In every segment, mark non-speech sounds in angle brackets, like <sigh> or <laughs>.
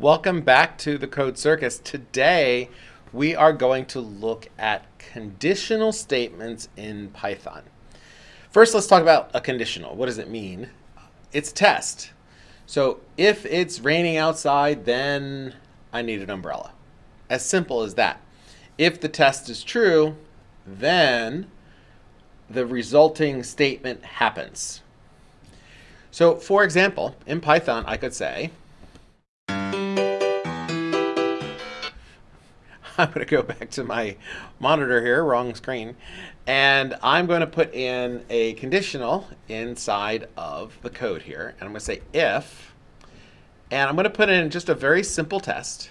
Welcome back to the Code Circus. Today we are going to look at conditional statements in Python. First, let's talk about a conditional. What does it mean? It's a test. So if it's raining outside, then I need an umbrella. As simple as that. If the test is true, then the resulting statement happens. So for example, in Python, I could say, <laughs> I'm going to go back to my monitor here, wrong screen, and I'm going to put in a conditional inside of the code here. And I'm going to say if, and I'm going to put in just a very simple test,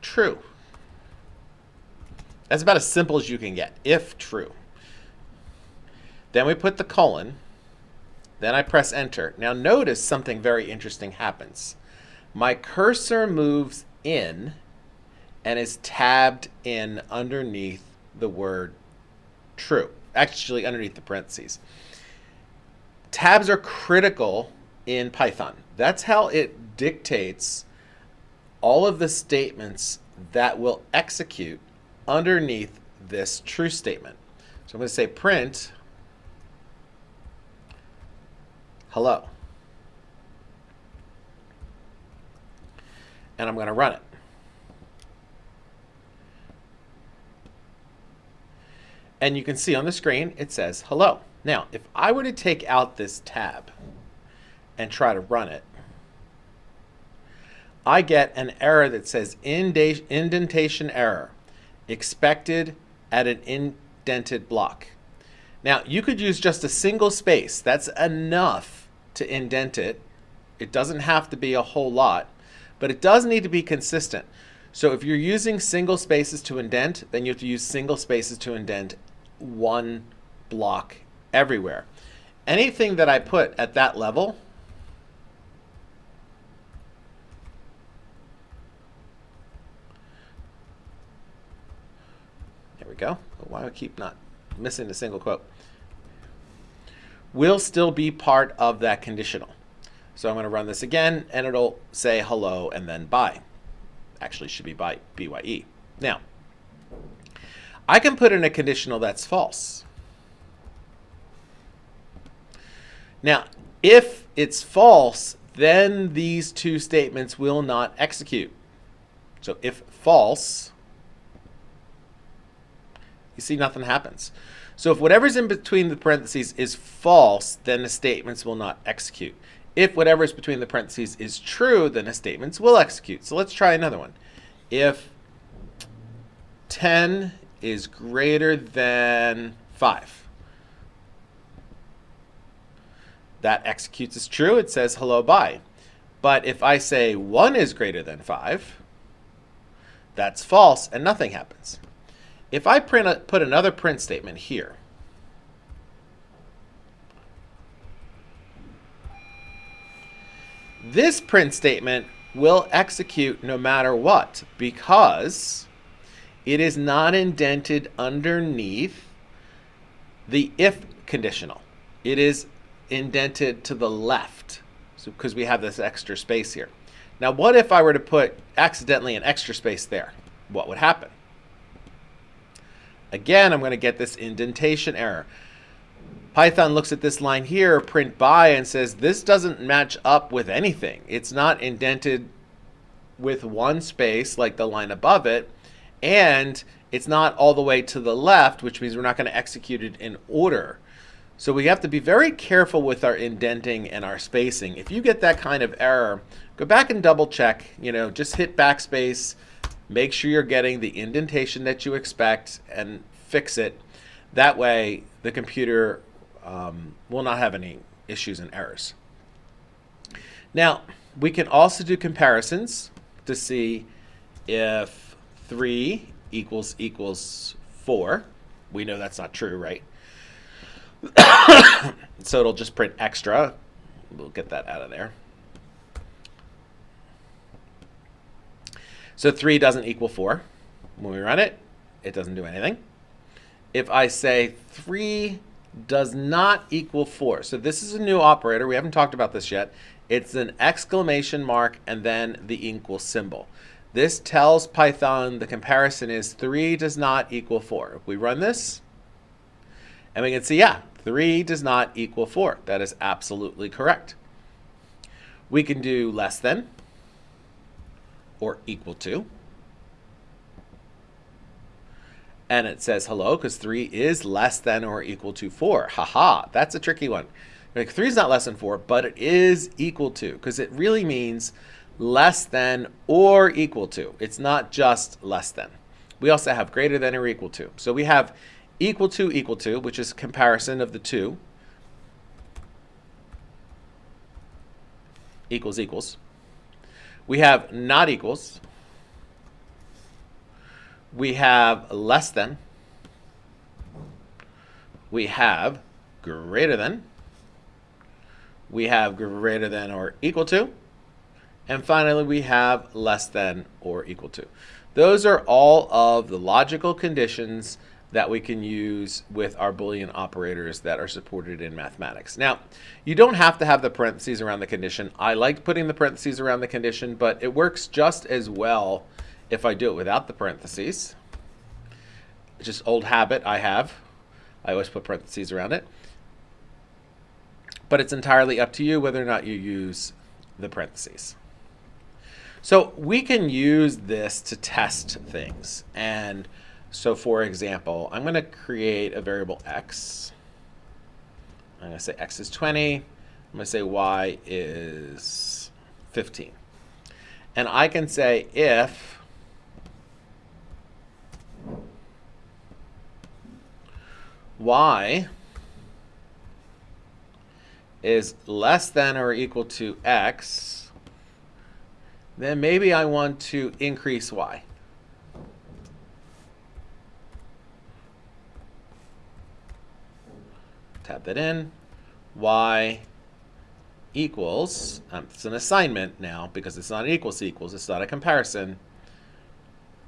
true. That's about as simple as you can get, if true. Then we put the colon, then I press enter. Now notice something very interesting happens. My cursor moves in and is tabbed in underneath the word true, actually underneath the parentheses. Tabs are critical in Python. That's how it dictates all of the statements that will execute underneath this true statement. So I'm going to say print hello. And I'm going to run it. And you can see on the screen, it says hello. Now, if I were to take out this tab and try to run it, I get an error that says indentation error, expected at an indented block. Now, you could use just a single space. That's enough to indent it. It doesn't have to be a whole lot, but it does need to be consistent. So if you're using single spaces to indent, then you have to use single spaces to indent one block everywhere. Anything that I put at that level There we go. Why do I keep not missing a single quote? Will still be part of that conditional. So I'm going to run this again, and it'll say hello and then bye. Actually, should be by BYE. Now, I can put in a conditional that's false. Now, if it's false, then these two statements will not execute. So if false, you see nothing happens. So if whatever's in between the parentheses is false, then the statements will not execute. If whatever's between the parentheses is true, then the statements will execute. So let's try another one. If 10 is greater than 5. That executes as true. It says hello, bye. But if I say 1 is greater than 5, that's false and nothing happens. If I print a, put another print statement here, this print statement will execute no matter what because it is not indented underneath the if conditional. It is indented to the left so because we have this extra space here. Now what if I were to put accidentally an extra space there? What would happen? Again, I'm going to get this indentation error. Python looks at this line here, print bye, and says this doesn't match up with anything. It's not indented with one space like the line above it and it's not all the way to the left, which means we're not going to execute it in order. So we have to be very careful with our indenting and our spacing. If you get that kind of error, go back and double check, you know, just hit backspace, make sure you're getting the indentation that you expect and fix it. That way the computer um, will not have any issues and errors. Now, we can also do comparisons to see if 3 equals equals 4. We know that's not true, right? <coughs> so it'll just print extra. We'll get that out of there. So 3 doesn't equal 4. When we run it, it doesn't do anything. If I say 3 does not equal 4. So this is a new operator. We haven't talked about this yet. It's an exclamation mark and then the equal symbol. This tells Python the comparison is 3 does not equal 4. If we run this, and we can see, yeah, 3 does not equal 4. That is absolutely correct. We can do less than or equal to. And it says hello because 3 is less than or equal to 4. Haha, that's a tricky one. Like 3 is not less than 4, but it is equal to because it really means less than or equal to. It's not just less than. We also have greater than or equal to. So we have equal to equal to, which is comparison of the two. Equals equals. We have not equals. We have less than. We have greater than. We have greater than or equal to. And finally, we have less than or equal to. Those are all of the logical conditions that we can use with our Boolean operators that are supported in mathematics. Now, you don't have to have the parentheses around the condition. I like putting the parentheses around the condition, but it works just as well if I do it without the parentheses. It's just old habit I have. I always put parentheses around it. But it's entirely up to you whether or not you use the parentheses. So we can use this to test things. And so for example, I'm going to create a variable x. I'm going to say x is 20. I'm going to say y is 15. And I can say if y is less than or equal to x, then maybe I want to increase y. Tap that in. y equals, um, it's an assignment now because it's not equals equals, it's not a comparison,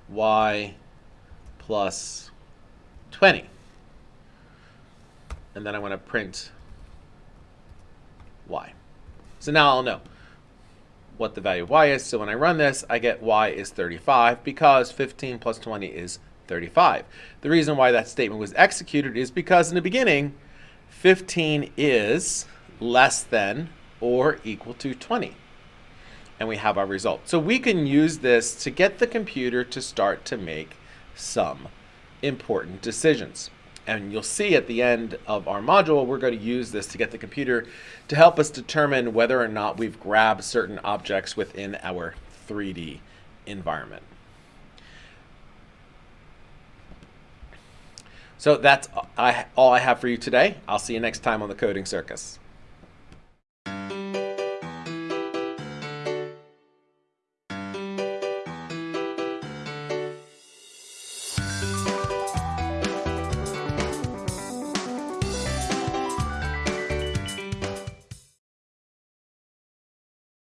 y plus 20. And then I want to print y. So now I'll know what the value of y is. So when I run this, I get y is 35 because 15 plus 20 is 35. The reason why that statement was executed is because in the beginning, 15 is less than or equal to 20. And we have our result. So we can use this to get the computer to start to make some important decisions. And you'll see at the end of our module, we're going to use this to get the computer to help us determine whether or not we've grabbed certain objects within our 3D environment. So that's uh, all I have for you today. I'll see you next time on the Coding Circus.